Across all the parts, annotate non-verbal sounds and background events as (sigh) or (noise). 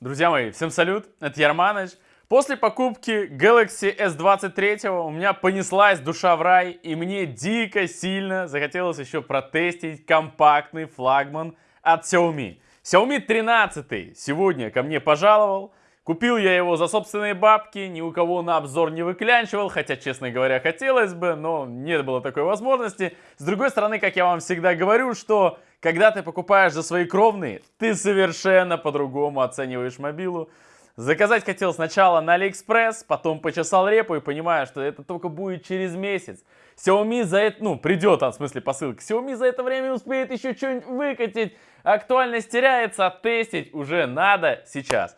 Друзья мои, всем салют, это Ярманыч. После покупки Galaxy S23 у меня понеслась душа в рай, и мне дико сильно захотелось еще протестить компактный флагман от Xiaomi. Xiaomi 13 сегодня ко мне пожаловал. Купил я его за собственные бабки, ни у кого на обзор не выклянчивал, хотя, честно говоря, хотелось бы, но не было такой возможности. С другой стороны, как я вам всегда говорю, что когда ты покупаешь за свои кровные, ты совершенно по-другому оцениваешь мобилу. Заказать хотел сначала на Алиэкспресс, потом почесал репу и понимаю, что это только будет через месяц. Xiaomi за это, ну, придет, а в смысле посылка. Xiaomi за это время успеет еще что-нибудь выкатить. Актуальность теряется, а тестить уже надо сейчас.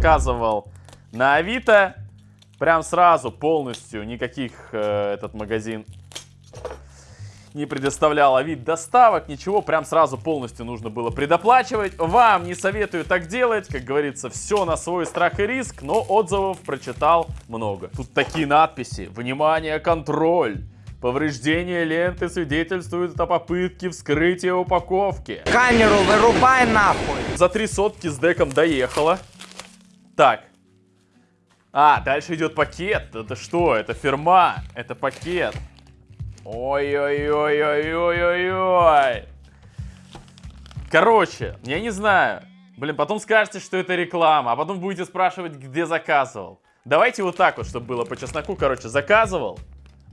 Заказывал на Авито. Прям сразу полностью никаких э, этот магазин не предоставлял а вид доставок, ничего, прям сразу полностью нужно было предоплачивать. Вам не советую так делать, как говорится, все на свой страх и риск, но отзывов прочитал много. Тут такие надписи, внимание, контроль. Повреждение ленты свидетельствует о попытке вскрытия упаковки. Камеру вырубай нахуй. За три сотки с деком доехала. Так. А, дальше идет пакет. Это что? Это фирма. Это пакет. Ой-ой-ой-ой-ой-ой-ой. Короче, я не знаю. Блин, потом скажете, что это реклама, а потом будете спрашивать, где заказывал. Давайте вот так вот, чтобы было по чесноку. Короче, заказывал.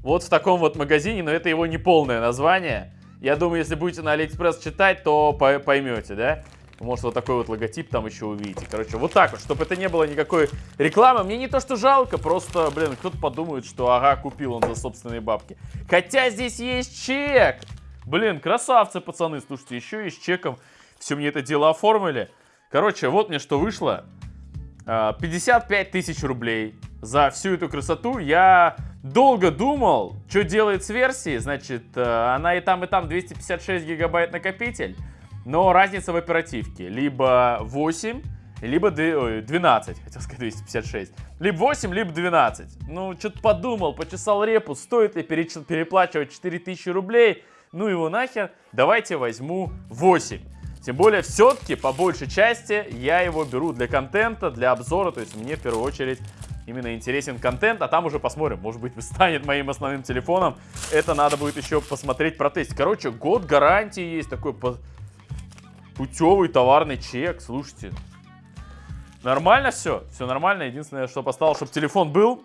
Вот в таком вот магазине, но это его не полное название. Я думаю, если будете на Алиэкспресс читать, то поймете, да? Может, вот такой вот логотип там еще увидите. Короче, вот так вот, чтобы это не было никакой рекламы. Мне не то, что жалко, просто, блин, кто-то подумает, что, ага, купил он за собственные бабки. Хотя здесь есть чек. Блин, красавцы, пацаны. Слушайте, еще и с чеком все мне это дело оформили. Короче, вот мне что вышло. 55 а, тысяч рублей за всю эту красоту. Я долго думал, что делает с версией. Значит, э, она и там, и там 256 гигабайт накопитель. Но разница в оперативке. Либо 8, либо 12, хотел сказать 256. Либо 8, либо 12. Ну, что-то подумал, почесал репу, стоит ли переплачивать 4000 рублей. Ну его нахер, давайте возьму 8. Тем более, все-таки, по большей части, я его беру для контента, для обзора. То есть мне, в первую очередь, именно интересен контент, а там уже посмотрим. Может быть, (laughs) станет моим основным телефоном. Это надо будет еще посмотреть, протестить. Короче, год гарантии есть такой Путевый товарный чек, слушайте. Нормально все? Все нормально. Единственное, что поставил, чтобы телефон был.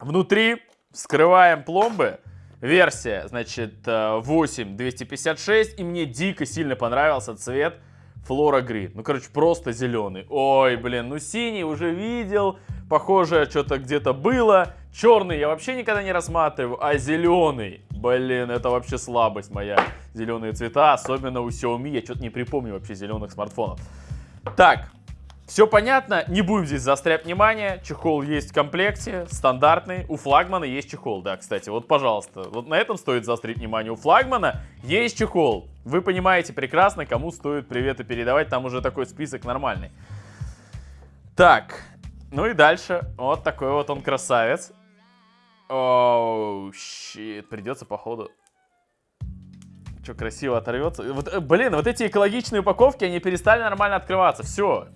Внутри вскрываем пломбы. Версия, значит, 8256. Э, И мне дико сильно понравился цвет Флора Грид. Ну, короче, просто зеленый. Ой, блин, ну синий уже видел. Похоже, что-то где-то было. Черный я вообще никогда не рассматриваю. А зеленый, блин, это вообще слабость моя. Зеленые цвета, особенно у Xiaomi. Я что-то не припомню вообще зеленых смартфонов. Так, все понятно, не будем здесь заострять внимание. Чехол есть в комплекте, стандартный. У флагмана есть чехол, да, кстати. Вот, пожалуйста, вот на этом стоит заострить внимание. У флагмана есть чехол. Вы понимаете прекрасно, кому стоит приветы передавать. Там уже такой список нормальный. Так, ну и дальше. Вот такой вот он красавец. Оу, щит, придется походу что, красиво оторвется. Вот, э, блин, вот эти экологичные упаковки, они перестали нормально открываться. Все,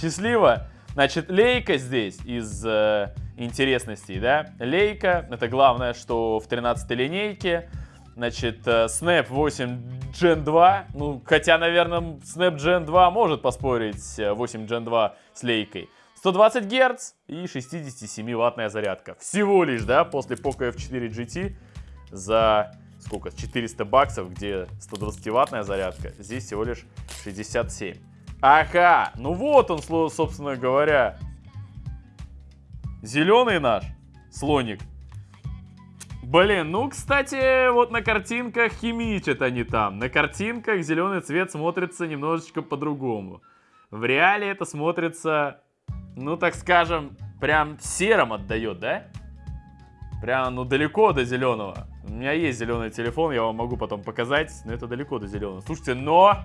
счастливо. Значит, лейка здесь из э, интересностей, да. Лейка, это главное, что в 13 линейке. Значит, э, Snap 8 Gen 2. Ну, хотя, наверное, Snap Gen 2 может поспорить 8 э, Gen 2 с лейкой. 120 Гц и 67-ваттная зарядка. Всего лишь, да, после Poco F4 GT за сколько, 400 баксов, где 120-ваттная зарядка. Здесь всего лишь 67. Ага, ну вот он, собственно говоря. Зеленый наш слоник. Блин, ну, кстати, вот на картинках химичат они там. На картинках зеленый цвет смотрится немножечко по-другому. В реале это смотрится, ну, так скажем, прям серым отдает, да? Прям, ну, далеко до зеленого. У меня есть зеленый телефон, я вам могу потом показать, но это далеко до зеленого. Слушайте, но...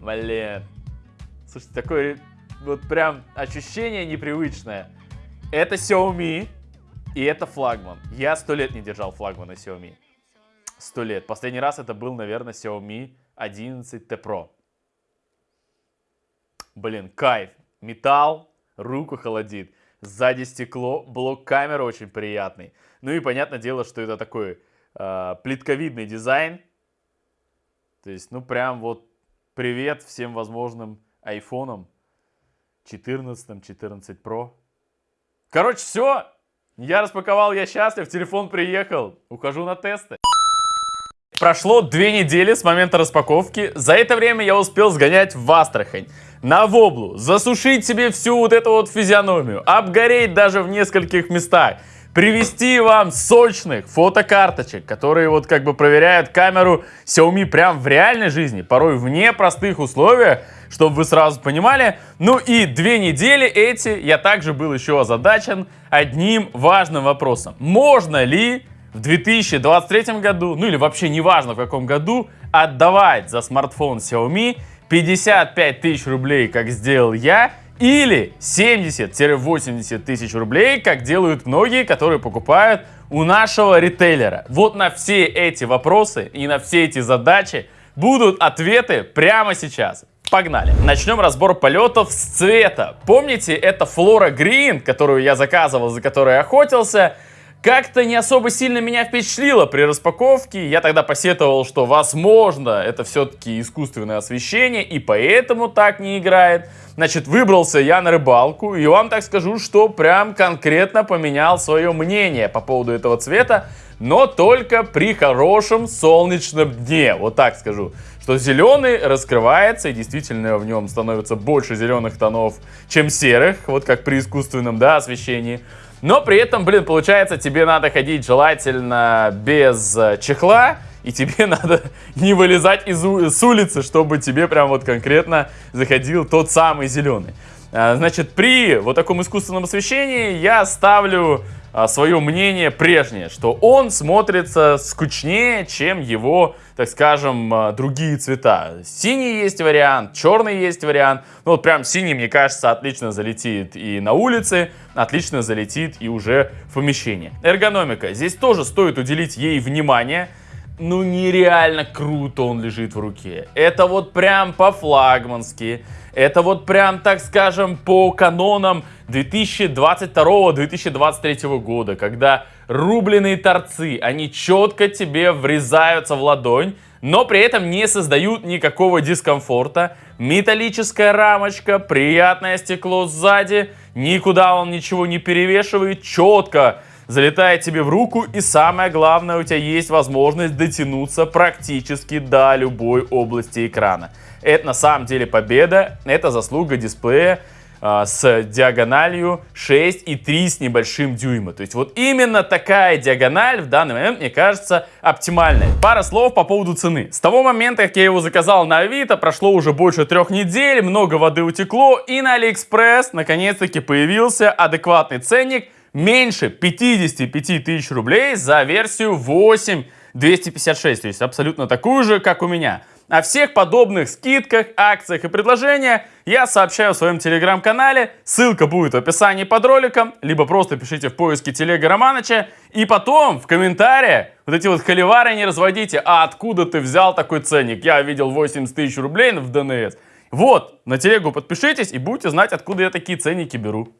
Блин, Слушайте, такое вот прям ощущение непривычное. Это Xiaomi и это флагман. Я сто лет не держал флагмана Xiaomi. Сто лет. Последний раз это был, наверное, Xiaomi 11T Pro. Блин, кайф. Металл, руку холодит. Сзади стекло, блок камеры очень приятный. Ну и понятное дело, что это такой э, плитковидный дизайн. То есть, ну прям вот привет всем возможным айфонам. 14, 14 Pro. Короче, все. Я распаковал, я счастлив, телефон приехал. Ухожу на тесты. Прошло две недели с момента распаковки. За это время я успел сгонять в Астрахань, на Воблу, засушить себе всю вот эту вот физиономию, обгореть даже в нескольких местах, привести вам сочных фотокарточек, которые вот как бы проверяют камеру Xiaomi прям в реальной жизни, порой в непростых условиях, чтобы вы сразу понимали. Ну и две недели эти я также был еще озадачен одним важным вопросом. Можно ли в 2023 году, ну или вообще неважно в каком году, отдавать за смартфон Xiaomi 55 тысяч рублей, как сделал я, или 70-80 тысяч рублей, как делают многие, которые покупают у нашего ритейлера. Вот на все эти вопросы и на все эти задачи будут ответы прямо сейчас. Погнали! Начнем разбор полетов с цвета. Помните, это Flora Green, которую я заказывал, за которой охотился? Как-то не особо сильно меня впечатлило при распаковке. Я тогда посетовал, что возможно это все-таки искусственное освещение и поэтому так не играет. Значит, выбрался я на рыбалку и вам так скажу, что прям конкретно поменял свое мнение по поводу этого цвета, но только при хорошем солнечном дне, вот так скажу. Что зеленый раскрывается и действительно в нем становится больше зеленых тонов, чем серых, вот как при искусственном да, освещении. Но при этом, блин, получается, тебе надо ходить желательно без э, чехла, и тебе (laughs) надо не вылезать из с улицы, чтобы тебе прям вот конкретно заходил тот самый зеленый. А, значит, при вот таком искусственном освещении я ставлю свое мнение прежнее, что он смотрится скучнее, чем его, так скажем, а, другие цвета. Синий есть вариант, черный есть вариант. Ну вот прям синий, мне кажется, отлично залетит и на улице, отлично залетит и уже в помещении. Эргономика. Здесь тоже стоит уделить ей внимание ну нереально круто он лежит в руке. Это вот прям по-флагмански. Это вот прям, так скажем, по канонам 2022-2023 года, когда рубленые торцы, они четко тебе врезаются в ладонь, но при этом не создают никакого дискомфорта. Металлическая рамочка, приятное стекло сзади, никуда он ничего не перевешивает, четко залетает тебе в руку, и самое главное, у тебя есть возможность дотянуться практически до любой области экрана. Это на самом деле победа, это заслуга дисплея э, с диагональю 6,3 с небольшим дюйма. То есть вот именно такая диагональ в данный момент, мне кажется, оптимальная. Пара слов по поводу цены. С того момента, как я его заказал на Авито, прошло уже больше трех недель, много воды утекло, и на Алиэкспресс наконец-таки появился адекватный ценник – меньше 55 тысяч рублей за версию 8 256, то есть абсолютно такую же, как у меня. О всех подобных скидках, акциях и предложениях я сообщаю в своем телеграм-канале. Ссылка будет в описании под роликом, либо просто пишите в поиске телега Романыча. И потом в комментариях вот эти вот холивары не разводите. А откуда ты взял такой ценник? Я видел 80 тысяч рублей в ДНС. Вот, на телегу подпишитесь и будете знать, откуда я такие ценники беру.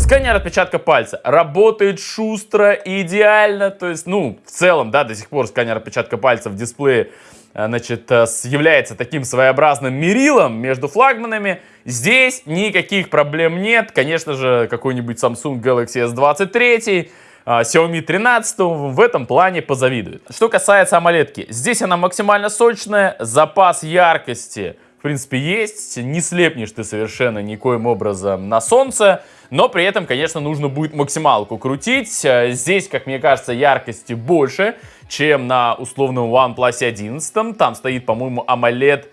Сканер отпечатка пальца работает шустро и идеально, то есть, ну, в целом, да, до сих пор сканер отпечатка пальца в дисплее, э, значит, э, является таким своеобразным мерилом между флагманами. Здесь никаких проблем нет, конечно же, какой-нибудь Samsung Galaxy S23, э, Xiaomi 13 в этом плане позавидует. Что касается AMOLED, здесь она максимально сочная, запас яркости в принципе, есть. Не слепнешь ты совершенно никоим образом на солнце. Но при этом, конечно, нужно будет максималку крутить. Э, здесь, как мне кажется, яркости больше, чем на условном OnePlus 11. Там стоит, по-моему, AMOLED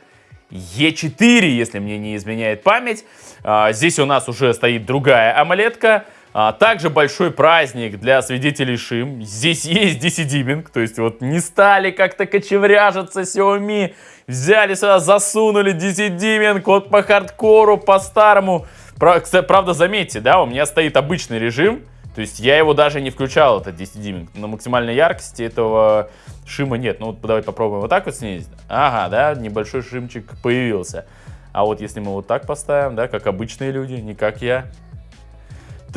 E4, если мне не изменяет память. Э, здесь у нас уже стоит другая AMOLED. -ка. А, также большой праздник для свидетелей шим. Здесь есть DC то есть вот не стали как-то кочевряжиться Xiaomi, взяли сюда, засунули DC вот по хардкору, по-старому. Про- кста- Правда, заметьте, да, у меня стоит обычный режим, то есть я его даже не включал, этот 10 дюйминг. На максимальной яркости этого шима нет. Ну вот давай попробуем вот так вот снизить. Ага, да, небольшой шимчик появился. А вот если мы вот так поставим, да, как обычные люди, не как я.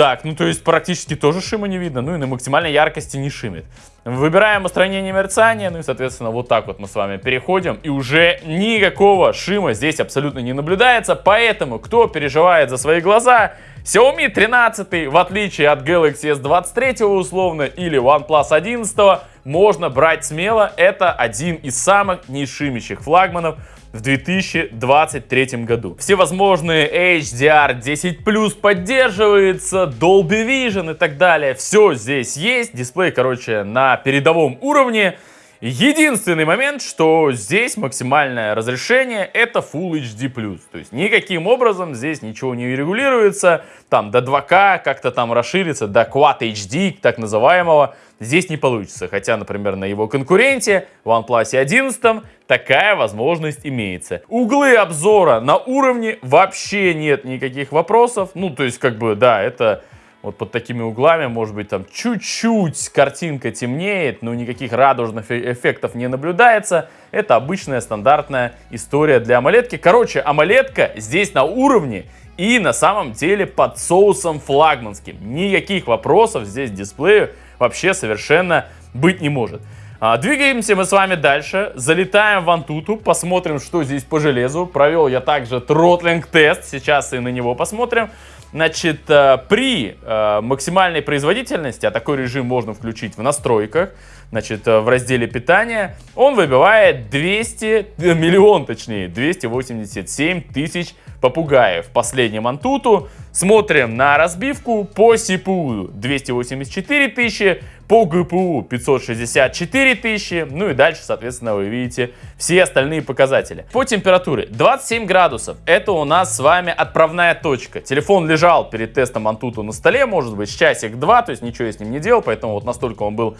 Так, ну то есть практически тоже шима не видно, ну и на максимальной яркости не шимит. Выбираем устранение мерцания, ну и соответственно вот так вот мы с вами переходим. И уже никакого шима здесь абсолютно не наблюдается, поэтому кто переживает за свои глаза, Xiaomi 13, в отличие от Galaxy S23 условно или OnePlus 11, можно брать смело. Это один из самых нешимящих флагманов в 2023 году. Всевозможные HDR 10 поддерживается, Dolby Vision и так далее. Все здесь есть. Дисплей, короче, на передовом уровне. Единственный момент, что здесь максимальное разрешение это Full HD+. То есть никаким образом здесь ничего не регулируется. Там до 2К как-то там расширится, до Quad HD так называемого. Здесь не получится. Хотя, например, на его конкуренте OnePlus 11 такая возможность имеется. Углы обзора на уровне вообще нет никаких вопросов. Ну, то есть, как бы, да, это вот под такими углами, может быть, там чуть-чуть картинка темнеет, но никаких радужных э- эффектов не наблюдается. Это обычная стандартная история для амолетки. Короче, амолетка здесь на уровне и на самом деле под соусом флагманским. Никаких вопросов здесь дисплею вообще совершенно быть не может. А, Двигаемся мы с вами дальше, залетаем в Антуту, посмотрим, что здесь по железу. Провел я также тротлинг тест, сейчас и на него посмотрим. Значит, э, при э, максимальной производительности, а такой режим можно включить в настройках, значит, э, в разделе питания, он выбивает 200, э, миллион точнее, 287 тысяч попугаев. Последним Антуту смотрим на разбивку по CPU 284 тысячи, по GPU 564 тысячи, ну и дальше, соответственно, вы видите все остальные показатели. По температуре 27 градусов, это у нас с вами отправная точка. Телефон лежал перед тестом Antutu на столе, может быть, часик-два, то есть ничего я с ним не делал, поэтому вот настолько он был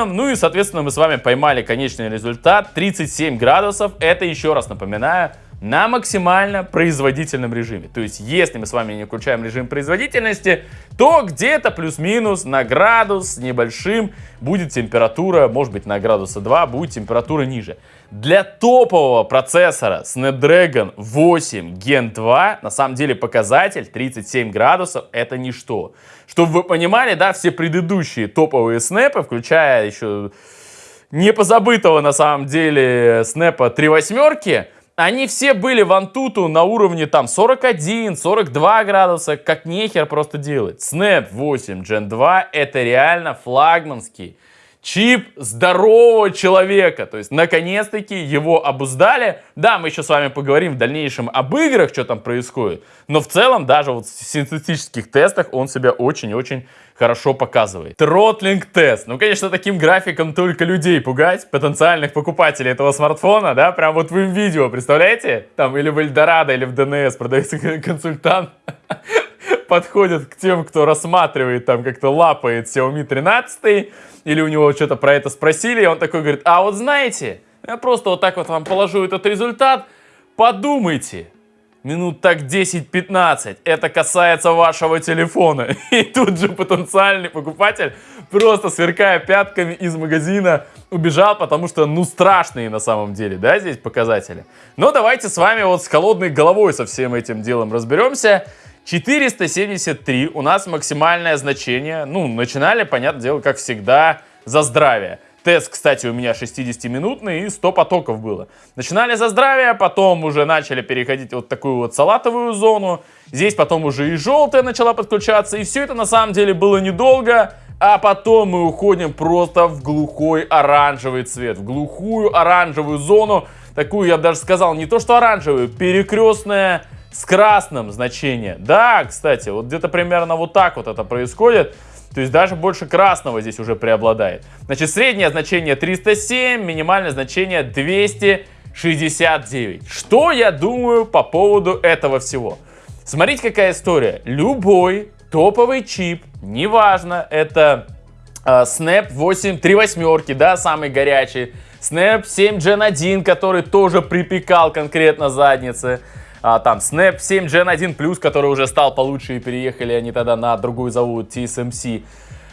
холодным. Ну и, соответственно, мы с вами поймали конечный результат 37 градусов, это еще раз напоминаю, на максимально производительном режиме. То есть, если мы с вами не включаем режим производительности, то где-то плюс-минус на градус небольшим будет температура, может быть на градуса 2 будет температура ниже. Для топового процессора Snapdragon 8 Gen 2 на самом деле показатель 37 градусов это ничто. Чтобы вы понимали, да, все предыдущие топовые снэпы, включая еще не позабытого на самом деле снэпа 3 восьмерки, они все были в Антуту на уровне там 41, 42 градуса, как нехер просто делать. Snap 8 Gen 2 это реально флагманский чип здорового человека. То есть, наконец-таки его обуздали. Да, мы еще с вами поговорим в дальнейшем об играх, что там происходит. Но в целом, даже вот в синтетических тестах он себя очень-очень хорошо показывает. Тротлинг тест. Ну, конечно, таким графиком только людей пугать, потенциальных покупателей этого смартфона, да, прям вот в видео, представляете? Там или в Эльдорадо, или в ДНС продается (laughs) консультант подходит к тем, кто рассматривает, там как-то лапает Xiaomi 13, или у него что-то про это спросили, и он такой говорит, а вот знаете, я просто вот так вот вам положу этот результат, подумайте, минут так 10-15, это касается вашего телефона. (laughs) И тут же потенциальный покупатель, просто сверкая пятками из магазина, убежал, потому что, ну, страшные на самом деле, да, здесь показатели. Но давайте с вами вот с холодной головой со всем этим делом разберемся. 473 у нас максимальное значение. Ну, начинали, понятное дело, как всегда, за здравие. Тест, кстати, у меня 60-минутный и 100 потоков было. Начинали за здравие, потом уже начали переходить вот такую вот салатовую зону. Здесь потом уже и желтая начала подключаться. И все это на самом деле было недолго. А потом мы уходим просто в глухой оранжевый цвет. В глухую оранжевую зону. Такую, я бы даже сказал, не то что оранжевую, перекрестная с красным значение. Да, кстати, вот где-то примерно вот так вот это происходит. То есть даже больше красного здесь уже преобладает. Значит, среднее значение 307, минимальное значение 269. Что я думаю по поводу этого всего? Смотрите, какая история. Любой топовый чип, неважно, это э, Snap 8 3 восьмерки, да, самый горячий, Snap 7 Gen 1, который тоже припекал конкретно задницы, а, там Snap 7 Gen 1 Plus, который уже стал получше и переехали они тогда на другой завод TSMC.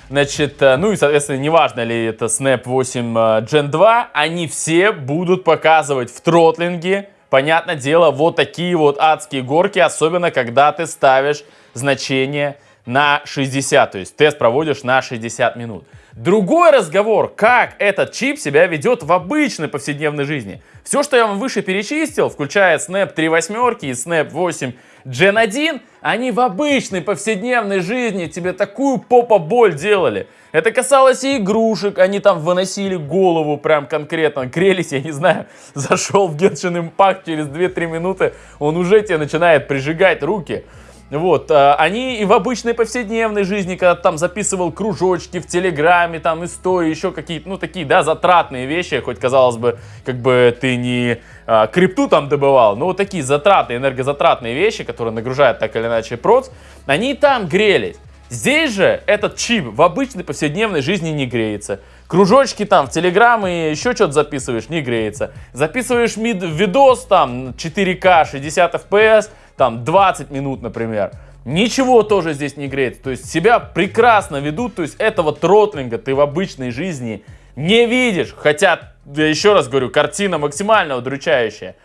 Значит, э, ну и, соответственно, неважно ли это Snap 8 э, Gen 2, они все будут показывать в тротлинге, понятное дело, вот такие вот адские горки, особенно когда ты ставишь значение на 60, то есть тест проводишь на 60 минут. Другой разговор, как этот чип себя ведет в обычной повседневной жизни. Все, что я вам выше перечислил, включая Snap 3 восьмерки и Snap 8 Gen 1, они в обычной повседневной жизни тебе такую попа-боль делали. Это касалось и игрушек, они там выносили голову прям конкретно, грелись, я не знаю, (laughs) зашел в Genshin Impact через 2-3 минуты, он уже тебе начинает прижигать руки. Вот, э, они и в обычной повседневной жизни, когда там записывал кружочки в Телеграме, там истории, еще какие-то, ну, такие, да, затратные вещи, хоть, казалось бы, как бы ты не э, крипту там добывал, но вот такие затратные, энергозатратные вещи, которые нагружают так или иначе проц, они там грелись. Здесь же этот чип в обычной повседневной жизни не греется. Кружочки там в Телеграм и еще что-то записываешь, не греется. Записываешь мид видос там 4К 60 FPS, там 20 минут, например. Ничего тоже здесь не греется. То есть себя прекрасно ведут. То есть этого тротлинга ты в обычной жизни не видишь. Хотя, я еще раз говорю, картина максимально удручающая.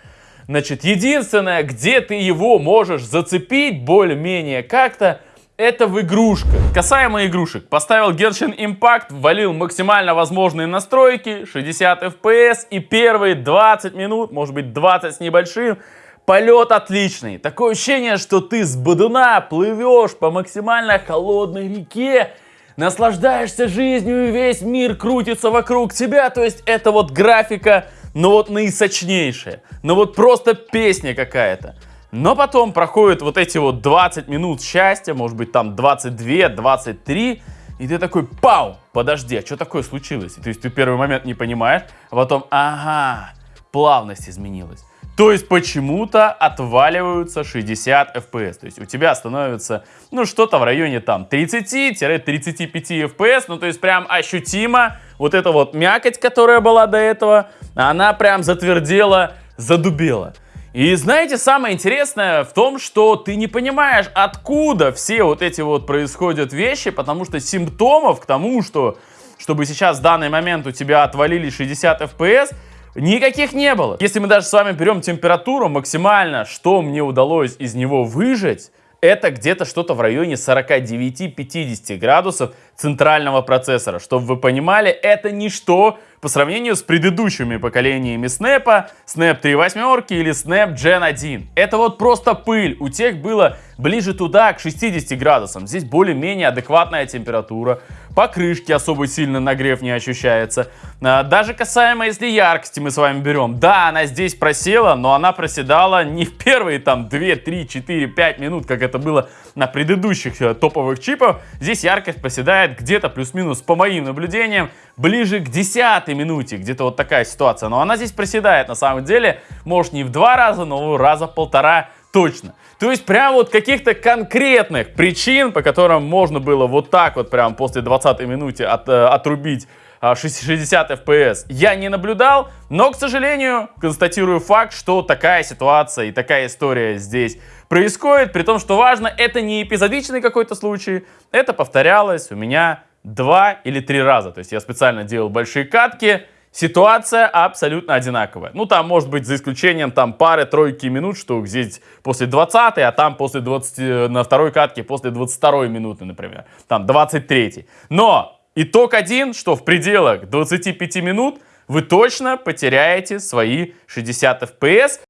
Значит, единственное, где ты его можешь зацепить более-менее как-то, это в игрушках. Касаемо игрушек, поставил Genshin Impact, ввалил максимально возможные настройки, 60 FPS и первые 20 минут, может быть 20 с небольшим, Полет отличный. Такое ощущение, что ты с бодуна плывешь по максимально холодной реке, наслаждаешься жизнью и весь мир крутится вокруг тебя. То есть это вот графика, ну вот наисочнейшая. Ну вот просто песня какая-то. Но потом проходит вот эти вот 20 минут счастья, может быть там 22, 23, и ты такой, пау, подожди, а что такое случилось? То есть ты первый момент не понимаешь, а потом, ага, плавность изменилась. То есть почему-то отваливаются 60 FPS. То есть у тебя становится, ну, что-то в районе там 30-35 FPS. Ну, то есть прям ощутимо вот эта вот мякоть, которая была до этого, она прям затвердела, задубела. И знаете, самое интересное в том, что ты не понимаешь, откуда все вот эти вот происходят вещи, потому что симптомов к тому, что чтобы сейчас в данный момент у тебя отвалили 60 FPS, Никаких не было. Если мы даже с вами берем температуру максимально, что мне удалось из него выжать, это где-то что-то в районе 49-50 градусов центрального процессора. Чтобы вы понимали, это ничто по сравнению с предыдущими поколениями Snap, Snap 3 восьмерки или Snap Gen 1. Это вот просто пыль. У тех было ближе туда, к 60 градусам. Здесь более-менее адекватная температура. Покрышки особо сильно нагрев не ощущается. А, даже касаемо, если яркости мы с вами берем. Да, она здесь просела, но она проседала не в первые там 2, 3, 4, 5 минут, как это было на предыдущих э, топовых чипах. Здесь яркость проседает где-то плюс-минус, по моим наблюдениям, ближе к 10 минуте. Где-то вот такая ситуация. Но она здесь проседает на самом деле. Может не в два раза, но раза полтора точно. То есть прям вот каких-то конкретных причин, по которым можно было вот так вот прям после 20 минуты от, э, отрубить 60 а, FPS я не наблюдал, но, к сожалению, констатирую факт, что такая ситуация и такая история здесь происходит, при том, что важно, это не эпизодичный какой-то случай, это повторялось у меня два или три раза, то есть я специально делал большие катки, Ситуация абсолютно одинаковая. Ну, там, может быть, за исключением там пары-тройки минут, что здесь после 20 а там после 20, на второй катке после 22 минуты, например. Там 23 Но итог один, что в пределах 25 минут вы точно потеряете свои 60 FPS.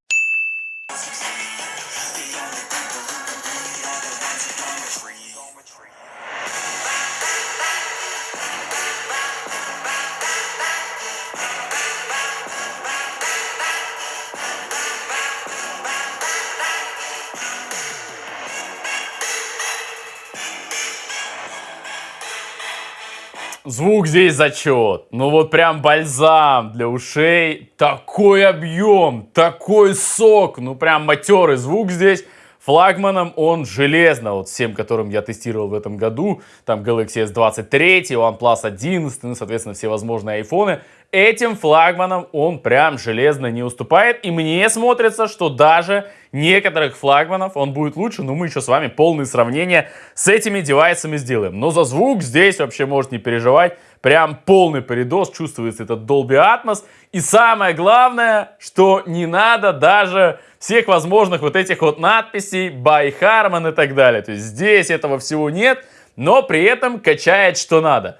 Звук здесь зачет. Ну вот прям бальзам для ушей. Такой объем, такой сок. Ну прям матерый звук здесь. Флагманом он железно, вот всем, которым я тестировал в этом году, там Galaxy S23, OnePlus 11, ну, соответственно, все возможные айфоны, этим флагманам он прям железно не уступает. И мне смотрится, что даже некоторых флагманов он будет лучше. Но мы еще с вами полные сравнения с этими девайсами сделаем. Но за звук здесь вообще может не переживать. Прям полный передоз, чувствуется этот Dolby Atmos. И самое главное, что не надо даже всех возможных вот этих вот надписей by Harman и так далее. То есть здесь этого всего нет, но при этом качает что надо.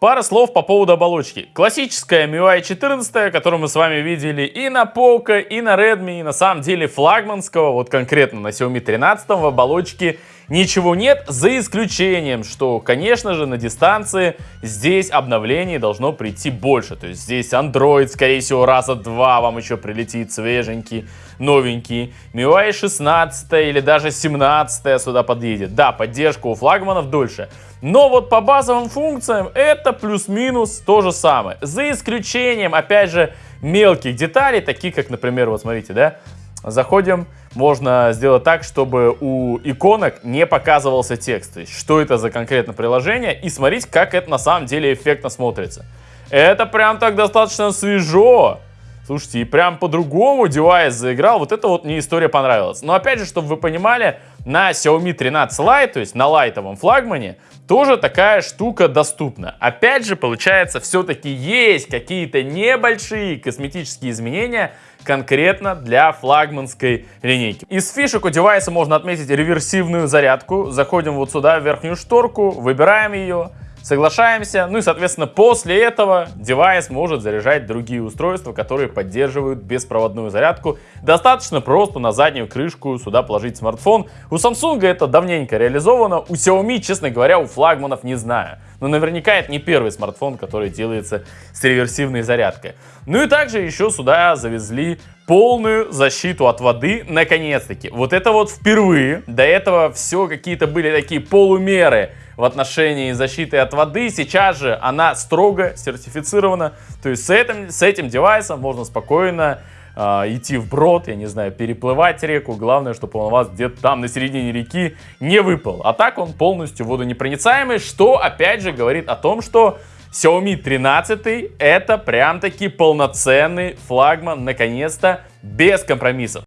Пара слов по поводу оболочки. Классическая MIUI 14, которую мы с вами видели и на Poco, и на Redmi, и на самом деле флагманского, вот конкретно на Xiaomi 13 в оболочке ничего нет, за исключением, что, конечно же, на дистанции здесь обновлений должно прийти больше. То есть здесь Android, скорее всего, раза два вам еще прилетит свеженький, новенький. MIUI 16 или даже 17 сюда подъедет. Да, поддержка у флагманов дольше. Но вот по базовым функциям это плюс-минус то же самое. За исключением, опять же, мелких деталей, таких как, например, вот смотрите, да, заходим, можно сделать так, чтобы у иконок не показывался текст. То есть, что это за конкретное приложение, и смотреть, как это на самом деле эффектно смотрится. Это прям так достаточно свежо. Слушайте, и прям по-другому девайс заиграл. Вот это вот мне история понравилась. Но опять же, чтобы вы понимали, на Xiaomi 13 Lite, то есть на лайтовом флагмане, тоже такая штука доступна. Опять же, получается, все-таки есть какие-то небольшие косметические изменения конкретно для флагманской линейки. Из фишек у девайса можно отметить реверсивную зарядку. Заходим вот сюда, в верхнюю шторку, выбираем ее, Соглашаемся. Ну и, соответственно, после этого девайс может заряжать другие устройства, которые поддерживают беспроводную зарядку. Достаточно просто на заднюю крышку сюда положить смартфон. У Samsung это давненько реализовано. У Xiaomi, честно говоря, у флагманов не знаю. Но наверняка это не первый смартфон, который делается с реверсивной зарядкой. Ну и также еще сюда завезли полную защиту от воды, наконец-таки. Вот это вот впервые. До этого все какие-то были такие полумеры в отношении защиты от воды. Сейчас же она строго сертифицирована. То есть с этим, с этим девайсом можно спокойно э, идти вброд, я не знаю, переплывать реку. Главное, чтобы он у вас где-то там на середине реки не выпал. А так он полностью водонепроницаемый, что опять же говорит о том, что Xiaomi 13 это прям таки полноценный флагман, наконец-то, без компромиссов.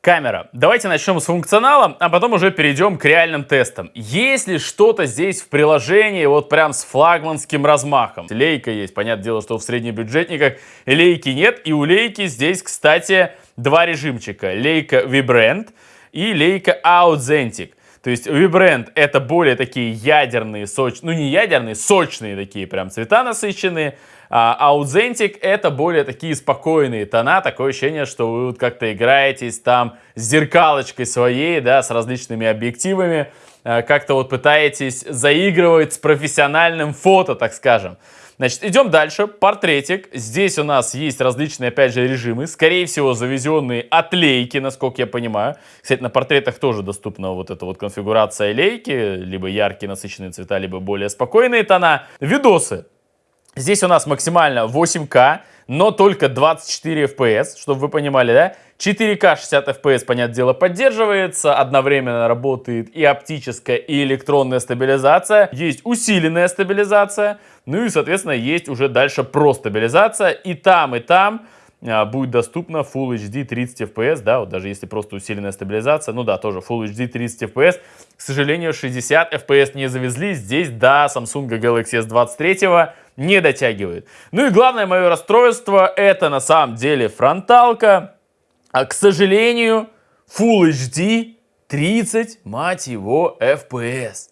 Камера. Давайте начнем с функционала, а потом уже перейдем к реальным тестам. Есть ли что-то здесь в приложении вот прям с флагманским размахом? Лейка есть, понятное дело, что в среднебюджетниках лейки нет. И у лейки здесь, кстати, два режимчика. Лейка Vibrant и лейка Authentic. То есть Vibrant это более такие ядерные, сочные, ну не ядерные, сочные такие прям цвета насыщенные. А Authentic это более такие спокойные тона, такое ощущение, что вы вот как-то играетесь там с зеркалочкой своей, да, с различными объективами, а, как-то вот пытаетесь заигрывать с профессиональным фото, так скажем. Значит, идем дальше. Портретик. Здесь у нас есть различные, опять же, режимы. Скорее всего, завезенные от лейки, насколько я понимаю. Кстати, на портретах тоже доступна вот эта вот конфигурация лейки. Либо яркие насыщенные цвета, либо более спокойные тона. Видосы. Здесь у нас максимально 8К, но только 24 FPS, чтобы вы понимали, да? 4К 60 FPS, понятное дело, поддерживается, одновременно работает и оптическая, и электронная стабилизация, есть усиленная стабилизация, ну и, соответственно, есть уже дальше про стабилизация, и там, и там а, будет доступна Full HD 30 FPS, да, вот даже если просто усиленная стабилизация, ну да, тоже Full HD 30 FPS. К сожалению, 60 FPS не завезли, здесь, да, Samsung Galaxy S23 не дотягивает. Ну и главное мое расстройство, это на самом деле фронталка, а, к сожалению, Full HD 30, мать его, FPS.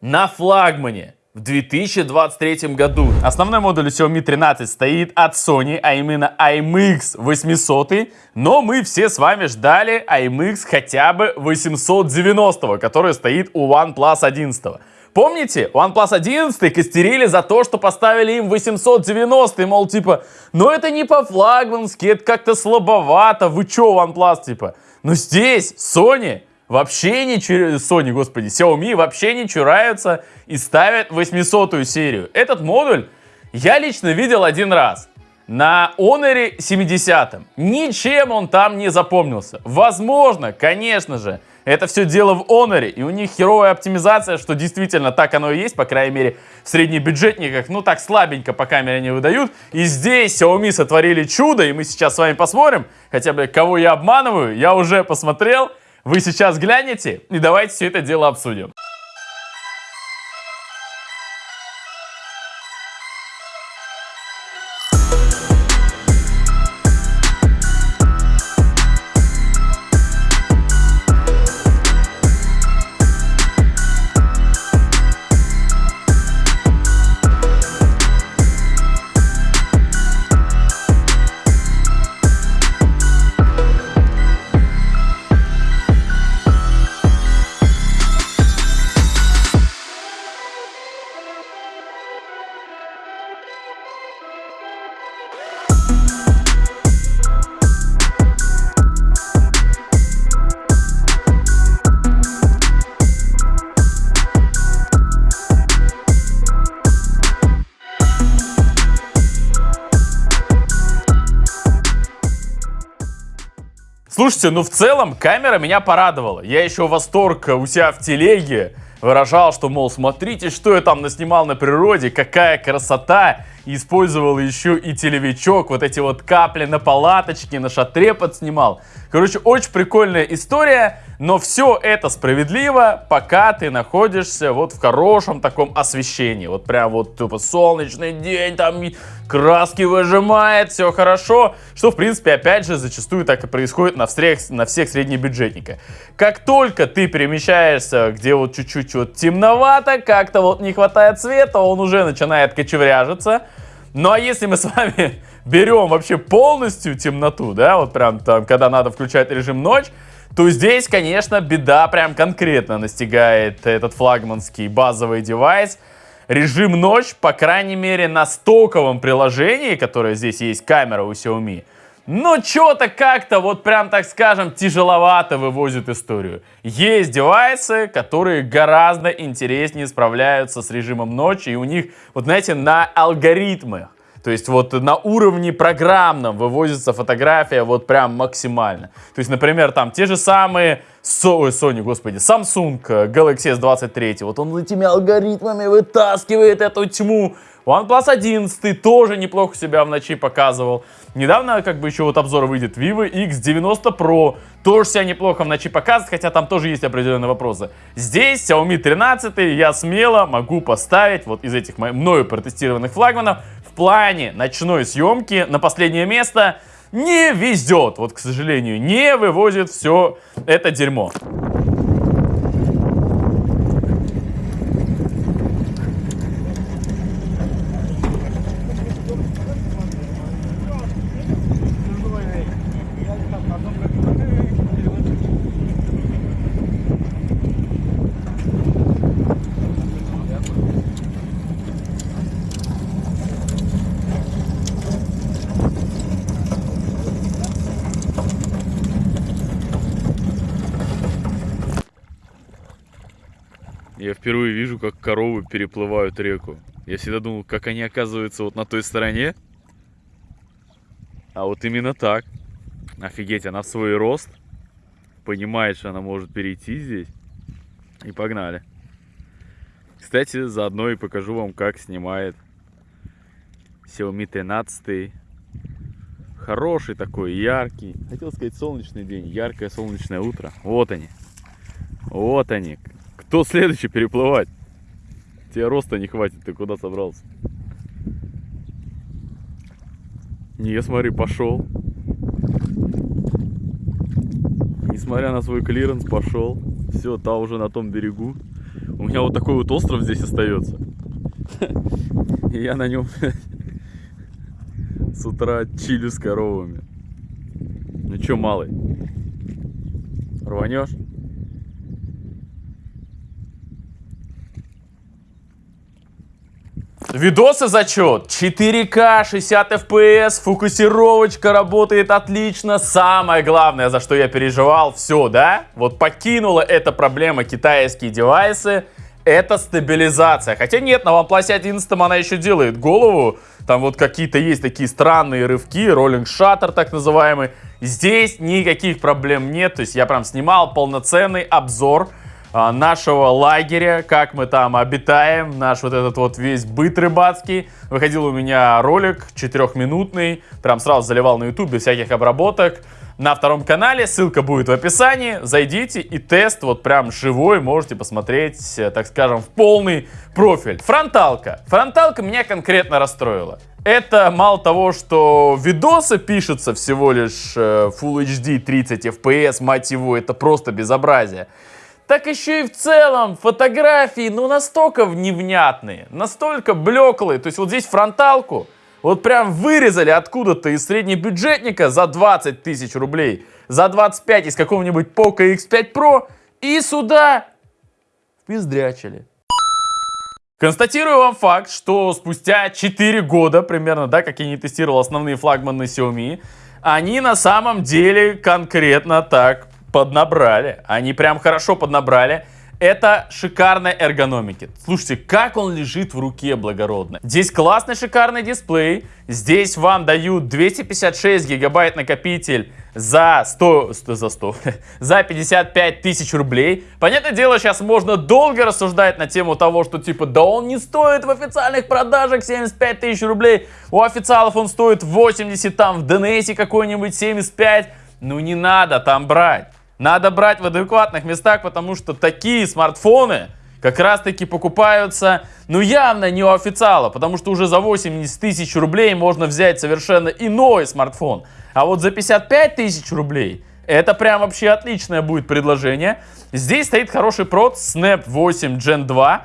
На флагмане в 2023 году. Основной модуль Xiaomi 13 стоит от Sony, а именно IMX 800, но мы все с вами ждали IMX хотя бы 890, который стоит у OnePlus 11. Помните, OnePlus 11 костерили за то, что поставили им 890, мол, типа, ну это не по-флагмански, это как-то слабовато, вы чё, OnePlus, типа. Но здесь Sony вообще не чураются, Sony, господи, Xiaomi вообще не чураются и ставят 800 серию. Этот модуль я лично видел один раз. На Honor 70. Ничем он там не запомнился. Возможно, конечно же, Это все дело в Honor, и у них херовая оптимизация, что действительно так оно и есть, по крайней мере, в среднебюджетниках, ну так слабенько по камере не выдают. И здесь Xiaomi сотворили чудо, и мы сейчас с вами посмотрим, хотя бы кого я обманываю, я уже посмотрел, вы сейчас глянете, и давайте все это дело обсудим. Слушайте, ну в целом камера меня порадовала. Я еще восторг у себя в телеге выражал, что, мол, смотрите, что я там наснимал на природе, какая красота. Использовал еще и телевичок, вот эти вот капли на палаточке, на шатре подснимал. Короче, очень прикольная история, но все это справедливо, пока ты находишься вот в хорошем таком освещении. Вот прям вот тупо солнечный день, там краски выжимает, все хорошо. Что, в принципе, опять же, зачастую так и происходит на всех, на всех среднебюджетниках. Как только ты перемещаешься, где вот чуть-чуть вот темновато, как-то вот не хватает света, он уже начинает кочевряжиться. Ну а если мы с вами (laughs) берем вообще полностью темноту, да, вот прям там, когда надо включать режим ночь, то здесь, конечно, беда прям конкретно настигает этот флагманский базовый девайс. Режим ночь, по крайней мере, на стоковом приложении, которое здесь есть камера у Xiaomi, но что-то как-то, вот прям так скажем, тяжеловато вывозит историю. Есть девайсы, которые гораздо интереснее справляются с режимом ночи, и у них, вот знаете, на алгоритмах, то есть вот на уровне программном вывозится фотография вот прям максимально. То есть, например, там те же самые Ой, Sony, господи, Samsung Galaxy S23, вот он этими алгоритмами вытаскивает эту тьму. OnePlus 11 тоже неплохо себя в ночи показывал. Недавно как бы еще вот обзор выйдет Vivo X90 Pro. Тоже себя неплохо в ночи показывает, хотя там тоже есть определенные вопросы. Здесь Xiaomi 13 я смело могу поставить вот из этих мною протестированных флагманов в плане ночной съемки на последнее место не везет. Вот, к сожалению, не вывозит все это дерьмо. Я впервые вижу, как коровы переплывают реку. Я всегда думал, как они оказываются вот на той стороне. А вот именно так. Офигеть, она в свой рост понимает, что она может перейти здесь. И погнали. Кстати, заодно и покажу вам, как снимает Xiaomi 13. Хороший такой, яркий. Хотел сказать солнечный день, яркое солнечное утро. Вот они. Вот они. Кто следующий переплывать? Тебе роста не хватит, ты куда собрался? Не, смотри, пошел. Несмотря на свой клиренс, пошел. Все, та уже на том берегу. У меня вот такой вот остров здесь остается. И я на нем (laughs) с утра чилю с коровами. Ну что, малый? Рванешь? Видосы зачет. 4К, 60 FPS, фокусировочка работает отлично. Самое главное, за что я переживал, все, да? Вот покинула эта проблема китайские девайсы. Это стабилизация. Хотя нет, на OnePlus 11 она еще делает голову. Там вот какие-то есть такие странные рывки, роллинг шаттер так называемый. Здесь никаких проблем нет, то есть я прям снимал полноценный обзор нашего лагеря, как мы там обитаем, наш вот этот вот весь быт рыбацкий. Выходил у меня ролик четырехминутный, прям сразу заливал на YouTube без всяких обработок. На втором канале, ссылка будет в описании, зайдите и тест вот прям живой можете посмотреть, э, так скажем, в полный профиль. Фронталка. Фронталка меня конкретно расстроила. Это мало того, что видосы пишутся всего лишь э, Full HD 30 FPS, мать его, это просто безобразие так еще и в целом фотографии, ну, настолько невнятные, настолько блеклые. То есть вот здесь фронталку вот прям вырезали откуда-то из среднебюджетника за 20 тысяч рублей, за 25 из какого-нибудь Poco X5 Pro и сюда пиздрячили. Констатирую вам факт, что спустя 4 года примерно, да, как я не тестировал основные флагманы Xiaomi, они на самом деле конкретно так поднабрали. Они прям хорошо поднабрали. Это шикарная эргономики. Слушайте, как он лежит в руке благородно. Здесь классный шикарный дисплей. Здесь вам дают 256 гигабайт накопитель за 100, 100 за 100, (laughs) за 55 тысяч рублей. Понятное дело, сейчас можно долго рассуждать на тему того, что типа, да он не стоит в официальных продажах 75 тысяч рублей. У официалов он стоит 80, там в DNS какой-нибудь 75. Ну не надо там брать. Надо брать в адекватных местах, потому что такие смартфоны как раз таки покупаются, ну явно не у официала, потому что уже за 80 тысяч рублей можно взять совершенно иной смартфон. А вот за 55 тысяч рублей это прям вообще отличное будет предложение. Здесь стоит хороший прот Snap 8 Gen 2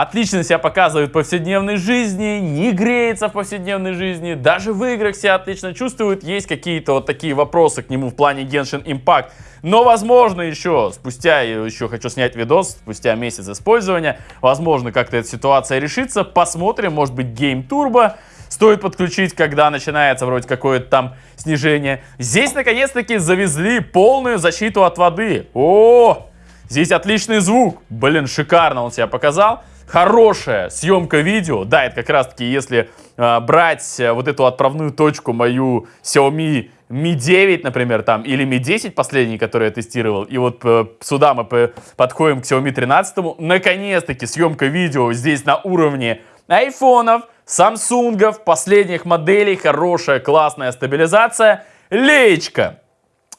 отлично себя показывает в повседневной жизни, не греется в повседневной жизни, даже в играх себя отлично чувствует. Есть какие-то вот такие вопросы к нему в плане Genshin Impact. Но, возможно, еще спустя, еще хочу снять видос, спустя месяц использования, возможно, как-то эта ситуация решится. Посмотрим, может быть, Game Turbo стоит подключить, когда начинается вроде какое-то там снижение. Здесь, наконец-таки, завезли полную защиту от воды. О, здесь отличный звук. Блин, шикарно он себя показал хорошая съемка видео. Да, это как раз таки, если э, брать вот эту отправную точку мою Xiaomi Mi 9, например, там, или Mi 10 последний, который я тестировал, и вот э, сюда мы подходим к Xiaomi 13, наконец-таки съемка видео здесь на уровне айфонов, самсунгов, последних моделей, хорошая, классная стабилизация. Леечка.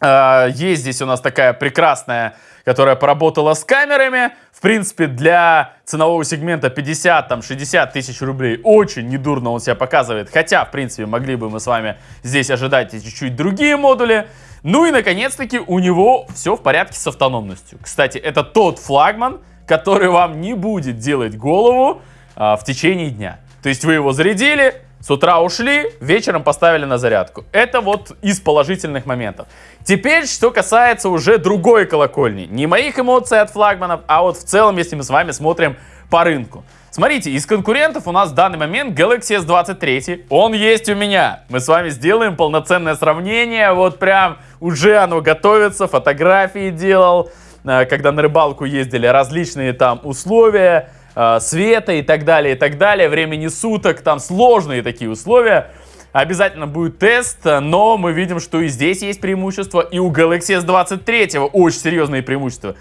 Э, есть здесь у нас такая прекрасная которая поработала с камерами. В принципе, для ценового сегмента 50-60 тысяч рублей очень недурно он себя показывает. Хотя, в принципе, могли бы мы с вами здесь ожидать чуть-чуть другие модули. Ну и, наконец-таки, у него все в порядке с автономностью. Кстати, это тот флагман, который вам не будет делать голову а, в течение дня. То есть вы его зарядили, с утра ушли, вечером поставили на зарядку. Это вот из положительных моментов. Теперь, что касается уже другой колокольни. Не моих эмоций от флагманов, а вот в целом, если мы с вами смотрим по рынку. Смотрите, из конкурентов у нас в данный момент Galaxy S23. Он есть у меня. Мы с вами сделаем полноценное сравнение. Вот прям уже оно готовится, фотографии делал. Э, когда на рыбалку ездили, различные там условия э, света и так далее, и так далее, времени суток, там сложные такие условия. Обязательно будет тест, но мы видим, что и здесь есть преимущество, и у Galaxy S23 очень серьезные преимущества.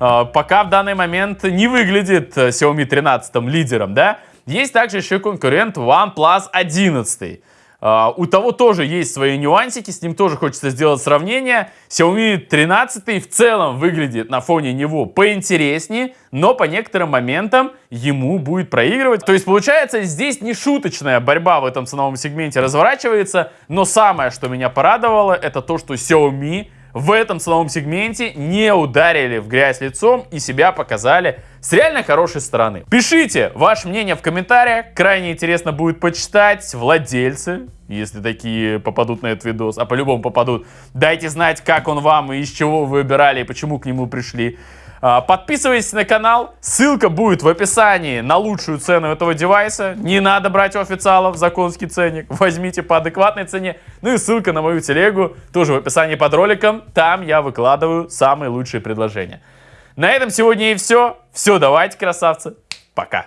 Э, пока в данный момент не выглядит Xiaomi 13 лидером, да? Есть также еще конкурент OnePlus 11. Uh, у того тоже есть свои нюансики, с ним тоже хочется сделать сравнение. Xiaomi 13 в целом выглядит на фоне него поинтереснее, но по некоторым моментам ему будет проигрывать. То есть получается здесь не шуточная борьба в этом ценовом сегменте разворачивается, но самое, что меня порадовало, это то, что Xiaomi в этом ценовом сегменте не ударили в грязь лицом и себя показали с реально хорошей стороны. Пишите ваше мнение в комментариях, крайне интересно будет почитать. Владельцы, если такие попадут на этот видос, а по-любому попадут, дайте знать, как он вам и из чего вы выбирали и почему к нему пришли. А, подписывайтесь на канал, ссылка будет в описании на лучшую цену этого девайса. Не надо брать у официалов законский ценник, возьмите по адекватной цене. Ну и ссылка на мою телегу тоже в описании под роликом, там я выкладываю самые лучшие предложения. На этом сегодня и все. Все, давайте, красавцы, пока.